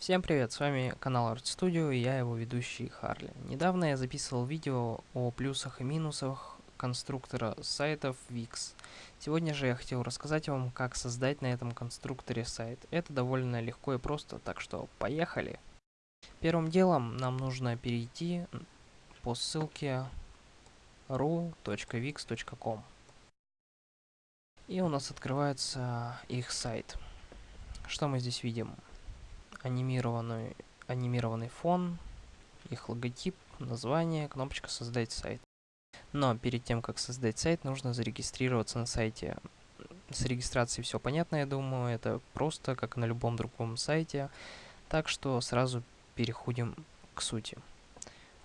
Всем привет, с вами канал Art Studio и я его ведущий Харли. Недавно я записывал видео о плюсах и минусах конструктора сайтов Wix. Сегодня же я хотел рассказать вам, как создать на этом конструкторе сайт. Это довольно легко и просто, так что поехали! Первым делом нам нужно перейти по ссылке ru.wix.com и у нас открывается их сайт. Что мы здесь видим? Анимированный, анимированный фон, их логотип, название, кнопочка «Создать сайт». Но перед тем, как создать сайт, нужно зарегистрироваться на сайте. С регистрацией все понятно, я думаю, это просто, как на любом другом сайте. Так что сразу переходим к сути.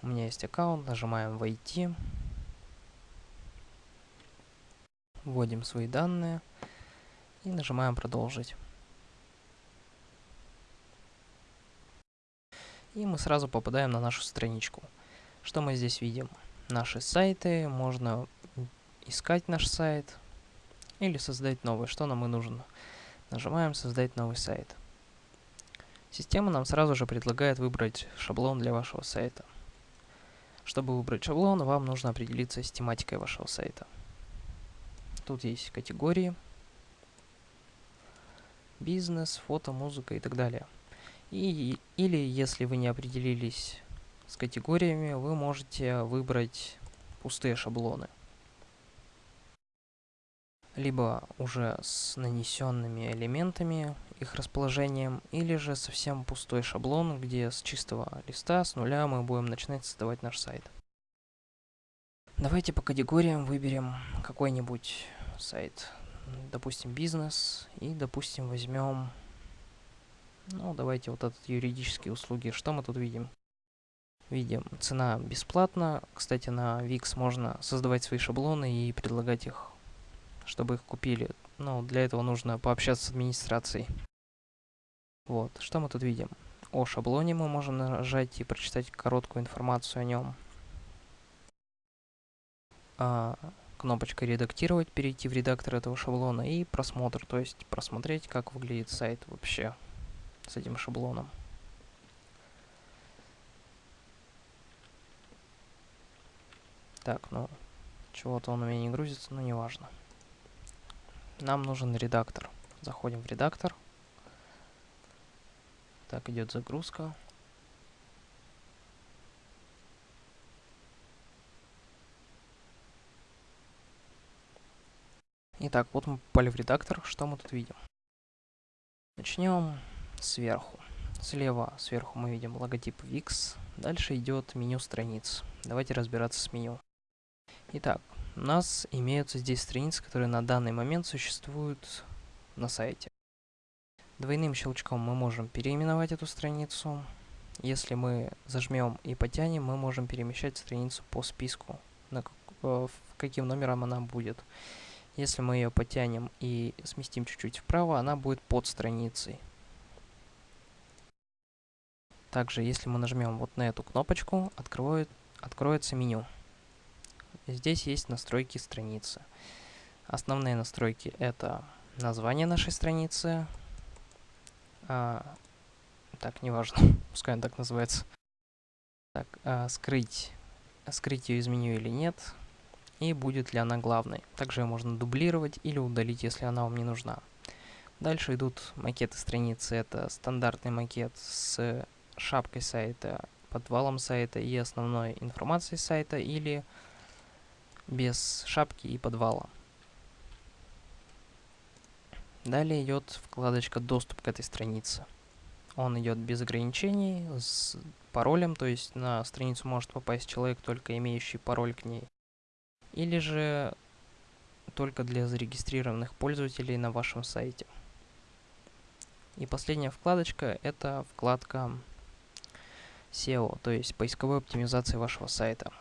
У меня есть аккаунт, нажимаем «Войти», вводим свои данные и нажимаем «Продолжить». И мы сразу попадаем на нашу страничку. Что мы здесь видим? Наши сайты, можно искать наш сайт или создать новый. Что нам и нужно? Нажимаем «Создать новый сайт». Система нам сразу же предлагает выбрать шаблон для вашего сайта. Чтобы выбрать шаблон, вам нужно определиться с тематикой вашего сайта. Тут есть категории, бизнес, фото, музыка и так далее. И, или, если вы не определились с категориями, вы можете выбрать пустые шаблоны. Либо уже с нанесенными элементами, их расположением, или же совсем пустой шаблон, где с чистого листа, с нуля мы будем начинать создавать наш сайт. Давайте по категориям выберем какой-нибудь сайт. Допустим, бизнес. И, допустим, возьмем ну, давайте вот этот юридические услуги. Что мы тут видим? Видим, цена бесплатна. Кстати, на Wix можно создавать свои шаблоны и предлагать их, чтобы их купили. Но для этого нужно пообщаться с администрацией. Вот, что мы тут видим? О шаблоне мы можем нажать и прочитать короткую информацию о нем. А, кнопочка «Редактировать», перейти в редактор этого шаблона и просмотр, то есть просмотреть, как выглядит сайт вообще с этим шаблоном. Так, ну, чего-то он у меня не грузится, но неважно. Нам нужен редактор. Заходим в редактор. Так, идет загрузка. Итак, вот мы попали в редактор. Что мы тут видим? Начнем сверху. Слева сверху мы видим логотип Wix. Дальше идет меню страниц. Давайте разбираться с меню. Итак, у нас имеются здесь страницы, которые на данный момент существуют на сайте. Двойным щелчком мы можем переименовать эту страницу. Если мы зажмем и потянем, мы можем перемещать страницу по списку, на э, каким номером она будет. Если мы ее потянем и сместим чуть-чуть вправо, она будет под страницей. Также, если мы нажмем вот на эту кнопочку, откроет, откроется меню. Здесь есть настройки страницы. Основные настройки это название нашей страницы. А, так, неважно, пускай он так называется. Так, а, скрыть, скрыть ее из меню или нет. И будет ли она главной. Также ее можно дублировать или удалить, если она вам не нужна. Дальше идут макеты страницы. Это стандартный макет с шапкой сайта, подвалом сайта и основной информацией сайта или без шапки и подвала. Далее идет вкладочка «Доступ к этой странице». Он идет без ограничений, с паролем, то есть на страницу может попасть человек, только имеющий пароль к ней. Или же только для зарегистрированных пользователей на вашем сайте. И последняя вкладочка – это вкладка SEO, то есть поисковой оптимизации вашего сайта.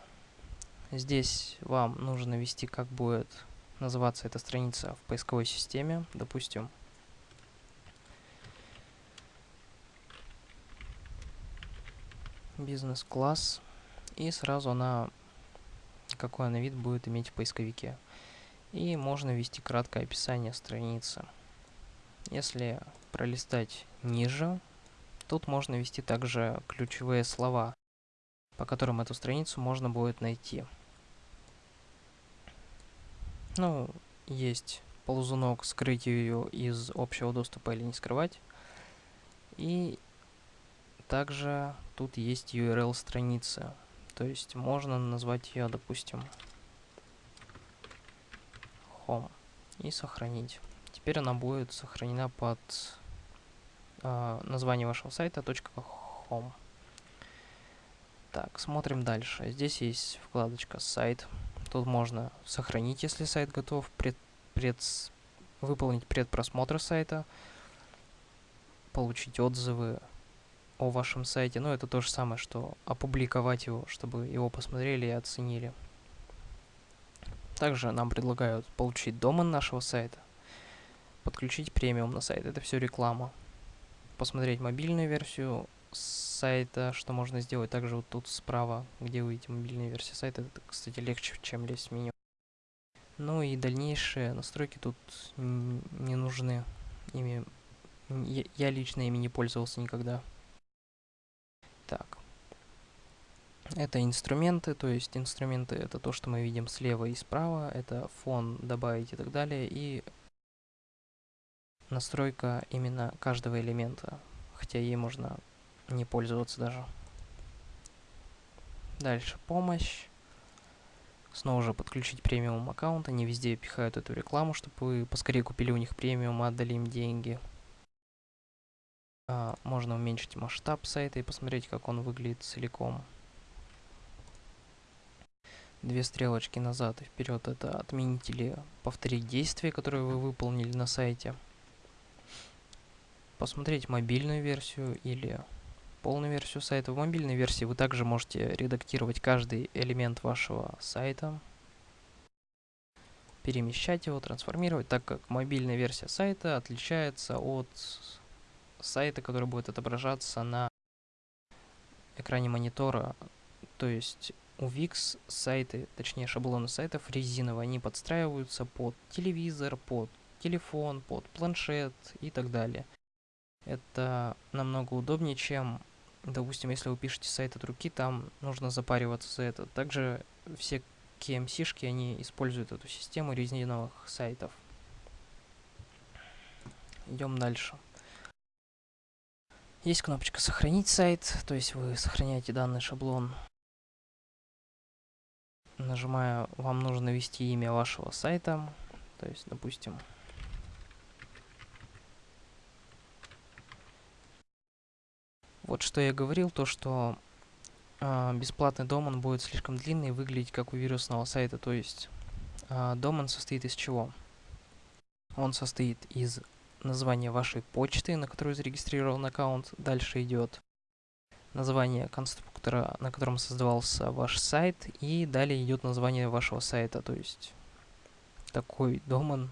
Здесь вам нужно ввести, как будет называться эта страница в поисковой системе. Допустим, бизнес-класс. И сразу она, какой она вид будет иметь в поисковике. И можно ввести краткое описание страницы. Если пролистать ниже, Тут можно ввести также ключевые слова, по которым эту страницу можно будет найти. Ну, есть ползунок скрыть ее из общего доступа или не скрывать. И также тут есть URL страницы. То есть можно назвать ее, допустим, home и сохранить. Теперь она будет сохранена под э, название вашего сайта .home. Так, смотрим дальше. Здесь есть вкладочка «Сайт». Тут можно сохранить, если сайт готов, пред, пред, выполнить предпросмотр сайта, получить отзывы о вашем сайте. Ну, это то же самое, что опубликовать его, чтобы его посмотрели и оценили. Также нам предлагают получить домен нашего сайта, подключить премиум на сайт. Это все реклама. Посмотреть мобильную версию сайта, что можно сделать. Также вот тут справа, где вы видите мобильную версию сайта, это, кстати, легче, чем лезть в меню. Ну и дальнейшие настройки тут не нужны. Ими я лично ими не пользовался никогда. Так. Это инструменты, то есть инструменты это то, что мы видим слева и справа. Это фон добавить и так далее. И настройка именно каждого элемента. Хотя ей можно не пользоваться даже. Дальше помощь. Снова же подключить премиум аккаунт. Они везде пихают эту рекламу, чтобы вы поскорее купили у них премиум отдали им деньги. А, можно уменьшить масштаб сайта и посмотреть, как он выглядит целиком. Две стрелочки назад и вперед это отменить или повторить действия, которые вы выполнили на сайте. Посмотреть мобильную версию или полную версию сайта. В мобильной версии вы также можете редактировать каждый элемент вашего сайта, перемещать его, трансформировать, так как мобильная версия сайта отличается от сайта, который будет отображаться на экране монитора. То есть у VIX сайты, точнее шаблоны сайтов резиновые, они подстраиваются под телевизор, под телефон, под планшет и так далее. Это намного удобнее, чем Допустим, если вы пишете сайт от руки, там нужно запариваться за это. Также все KMC-шки, они используют эту систему резиновых сайтов. Идем дальше. Есть кнопочка «Сохранить сайт», то есть вы сохраняете данный шаблон. Нажимая, вам нужно ввести имя вашего сайта, то есть, допустим, Вот что я говорил, то что э, бесплатный домен будет слишком длинный и выглядеть как у вирусного сайта. То есть э, домен состоит из чего? Он состоит из названия вашей почты, на которую зарегистрирован аккаунт. Дальше идет название конструктора, на котором создавался ваш сайт. И далее идет название вашего сайта. То есть такой домен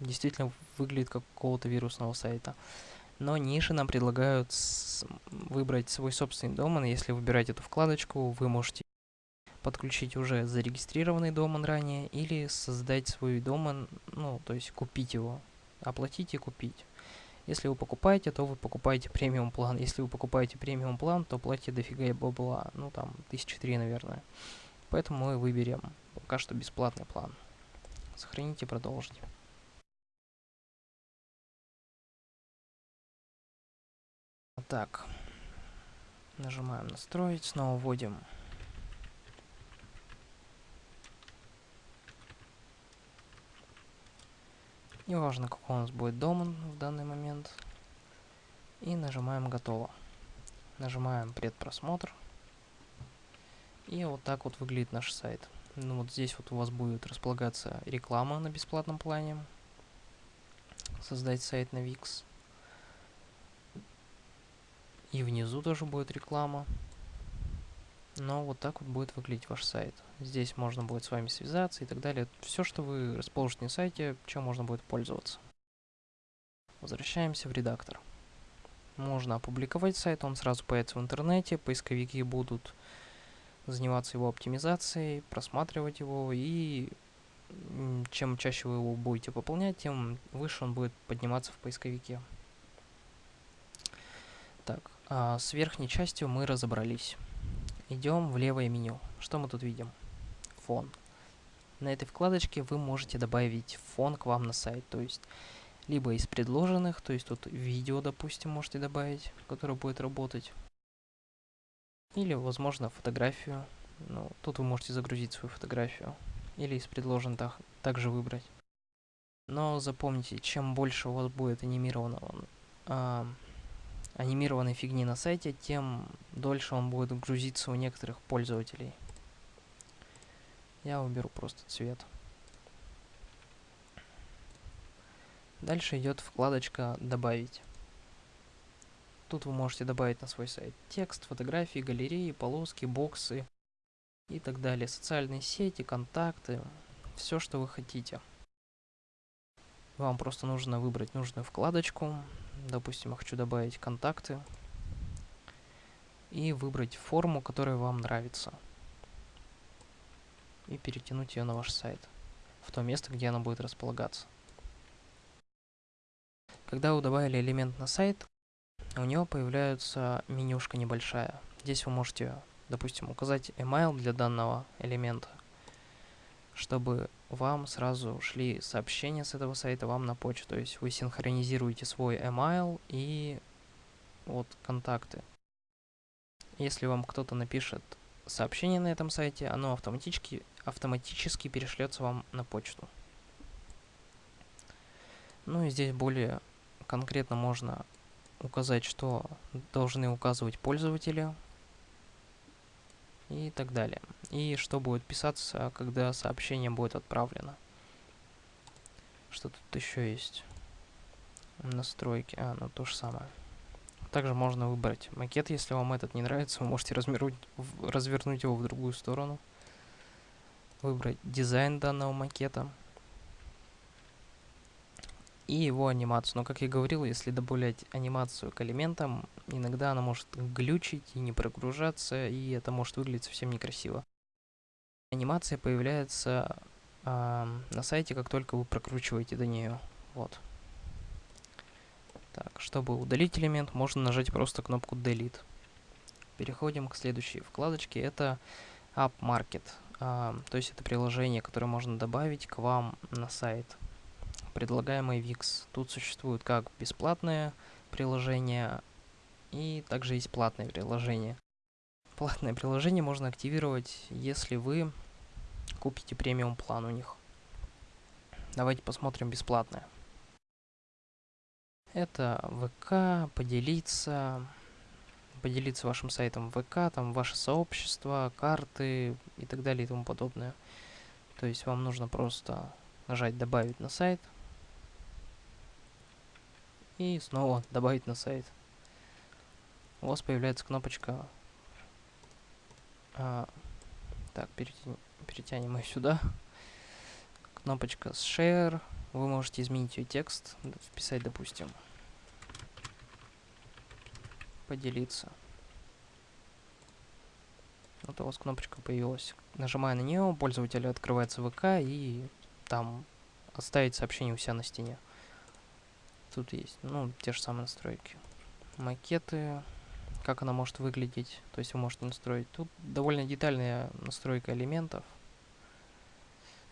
действительно выглядит как какого-то вирусного сайта но ниже нам предлагают выбрать свой собственный домен. Если выбирать эту вкладочку, вы можете подключить уже зарегистрированный домен ранее или создать свой домен, ну, то есть купить его, оплатить и купить. Если вы покупаете, то вы покупаете премиум план. Если вы покупаете премиум план, то платите дофига бабла, ну там, тысячи три, наверное. Поэтому мы выберем пока что бесплатный план. Сохраните и продолжите. Так. Нажимаем настроить, снова вводим Неважно, какой у нас будет домен в данный момент. И нажимаем «Готово». Нажимаем «Предпросмотр». И вот так вот выглядит наш сайт. Ну вот здесь вот у вас будет располагаться реклама на бесплатном плане. Создать сайт на Wix. И внизу тоже будет реклама. Но вот так вот будет выглядеть ваш сайт. Здесь можно будет с вами связаться и так далее. Все, что вы расположите на сайте, чем можно будет пользоваться. Возвращаемся в редактор. Можно опубликовать сайт, он сразу появится в интернете, поисковики будут заниматься его оптимизацией, просматривать его, и чем чаще вы его будете пополнять, тем выше он будет подниматься в поисковике. А, с верхней частью мы разобрались. Идем в левое меню. Что мы тут видим? Фон. На этой вкладочке вы можете добавить фон к вам на сайт. То есть, либо из предложенных, то есть тут видео, допустим, можете добавить, которое будет работать. Или, возможно, фотографию. Ну, тут вы можете загрузить свою фотографию. Или из предложенных также выбрать. Но запомните, чем больше у вас будет анимированного, э, анимированной фигни на сайте, тем дольше он будет грузиться у некоторых пользователей. Я уберу просто цвет. Дальше идет вкладочка «Добавить». Тут вы можете добавить на свой сайт текст, фотографии, галереи, полоски, боксы и так далее. Социальные сети, контакты, все, что вы хотите. Вам просто нужно выбрать нужную вкладочку. Допустим, я хочу добавить контакты. И выбрать форму, которая вам нравится. И перетянуть ее на ваш сайт. В то место, где она будет располагаться. Когда вы добавили элемент на сайт, у него появляется менюшка небольшая. Здесь вы можете, допустим, указать email для данного элемента, чтобы вам сразу шли сообщения с этого сайта вам на почту. То есть вы синхронизируете свой email и вот контакты. Если вам кто-то напишет сообщение на этом сайте, оно автоматически, автоматически перешлется вам на почту. Ну и здесь более конкретно можно указать, что должны указывать пользователи и так далее. И что будет писаться, когда сообщение будет отправлено. Что тут еще есть? Настройки. А, ну то же самое. Также можно выбрать макет, если вам этот не нравится, вы можете развернуть, развернуть его в другую сторону. Выбрать дизайн данного макета и его анимацию. Но, как я говорил, если добавлять анимацию к элементам, иногда она может глючить и не прогружаться, и это может выглядеть совсем некрасиво. Анимация появляется э, на сайте, как только вы прокручиваете до нее. Вот. Так, чтобы удалить элемент, можно нажать просто кнопку Delete. Переходим к следующей вкладочке. Это App Market. Э, то есть это приложение, которое можно добавить к вам на сайт предлагаемый VIX. Тут существуют как бесплатные приложения и также есть платные приложения. Платное приложение можно активировать, если вы купите премиум план у них. Давайте посмотрим бесплатное. Это ВК, поделиться, поделиться вашим сайтом ВК, там ваше сообщество, карты и так далее и тому подобное. То есть вам нужно просто нажать «Добавить на сайт», и снова добавить на сайт. У вас появляется кнопочка... А, так, перетя... перетянем ее сюда. Кнопочка с Share. Вы можете изменить ее текст, вписать, допустим, поделиться. Вот у вас кнопочка появилась. Нажимая на нее, пользователю открывается ВК и там оставить сообщение у себя на стене. Тут есть, ну, те же самые настройки. Макеты, как она может выглядеть, то есть вы можете настроить. Тут довольно детальная настройка элементов.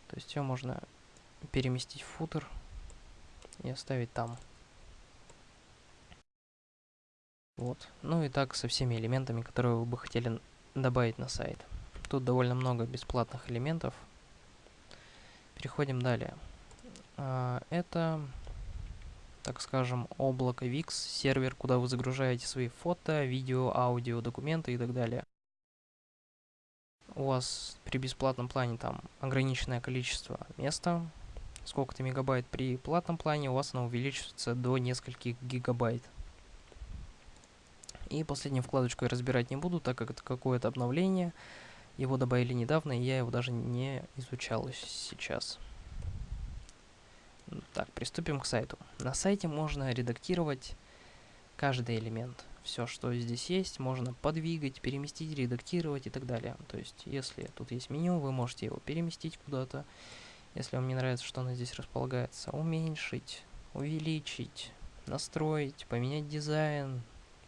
То есть ее можно переместить в футер и оставить там. Вот. Ну и так со всеми элементами, которые вы бы хотели добавить на сайт. Тут довольно много бесплатных элементов. Переходим далее. А, это так скажем, облако VIX, сервер, куда вы загружаете свои фото, видео, аудио, документы и так далее. У вас при бесплатном плане там ограниченное количество места, сколько-то мегабайт. При платном плане у вас оно увеличивается до нескольких гигабайт. И последнюю вкладочку я разбирать не буду, так как это какое-то обновление. Его добавили недавно, и я его даже не изучал сейчас. Так, приступим к сайту. На сайте можно редактировать каждый элемент. Все, что здесь есть, можно подвигать, переместить, редактировать и так далее. То есть, если тут есть меню, вы можете его переместить куда-то. Если вам не нравится, что оно здесь располагается, уменьшить, увеличить, настроить, поменять дизайн,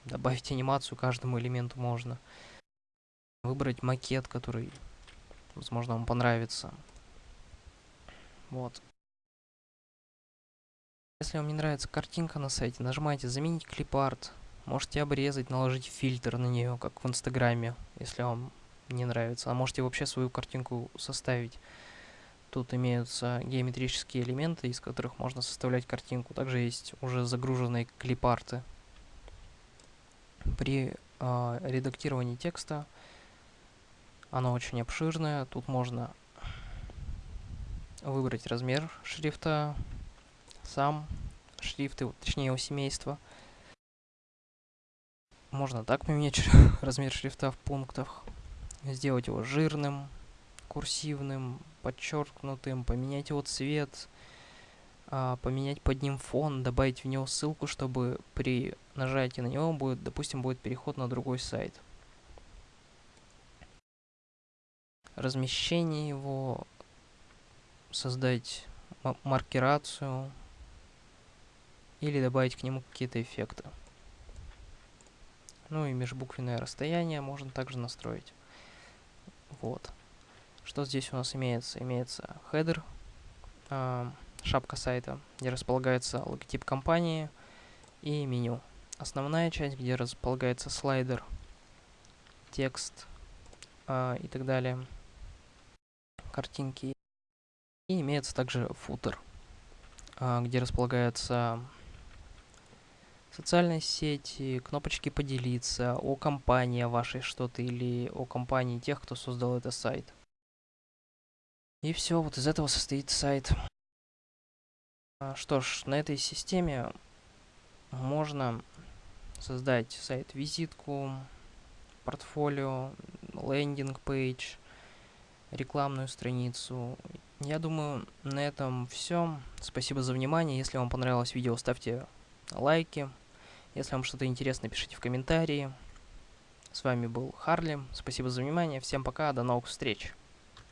добавить анимацию каждому элементу можно. Выбрать макет, который, возможно, вам понравится. Вот. Если вам не нравится картинка на сайте, нажимайте «Заменить клипарт». Можете обрезать, наложить фильтр на нее, как в Инстаграме, если вам не нравится. А можете вообще свою картинку составить. Тут имеются геометрические элементы, из которых можно составлять картинку. Также есть уже загруженные клипарты. При э, редактировании текста оно очень обширное. Тут можно выбрать размер шрифта, сам шрифт, точнее его семейство. Можно так поменять размер шрифта в пунктах, сделать его жирным, курсивным, подчеркнутым, поменять его цвет, а, поменять под ним фон, добавить в него ссылку, чтобы при нажатии на него будет, допустим, будет переход на другой сайт. Размещение его, создать маркерацию или добавить к нему какие-то эффекты. Ну и межбуквенное расстояние можно также настроить. Вот. Что здесь у нас имеется? Имеется хедер, э, шапка сайта, где располагается логотип компании и меню. Основная часть, где располагается слайдер, текст э, и так далее, картинки. И имеется также футер, э, где располагается социальные сети, кнопочки поделиться, о компании вашей что-то или о компании тех, кто создал этот сайт. И все, вот из этого состоит сайт. А, что ж, на этой системе можно создать сайт-визитку, портфолио, лендинг-пейдж, рекламную страницу. Я думаю, на этом все. Спасибо за внимание. Если вам понравилось видео, ставьте лайки. Если вам что-то интересно, пишите в комментарии. С вами был Харли. Спасибо за внимание. Всем пока. До новых встреч.